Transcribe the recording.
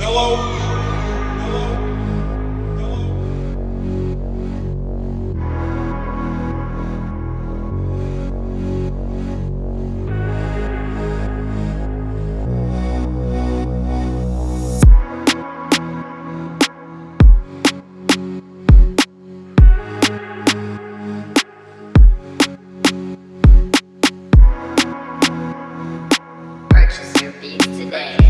Hello? Today.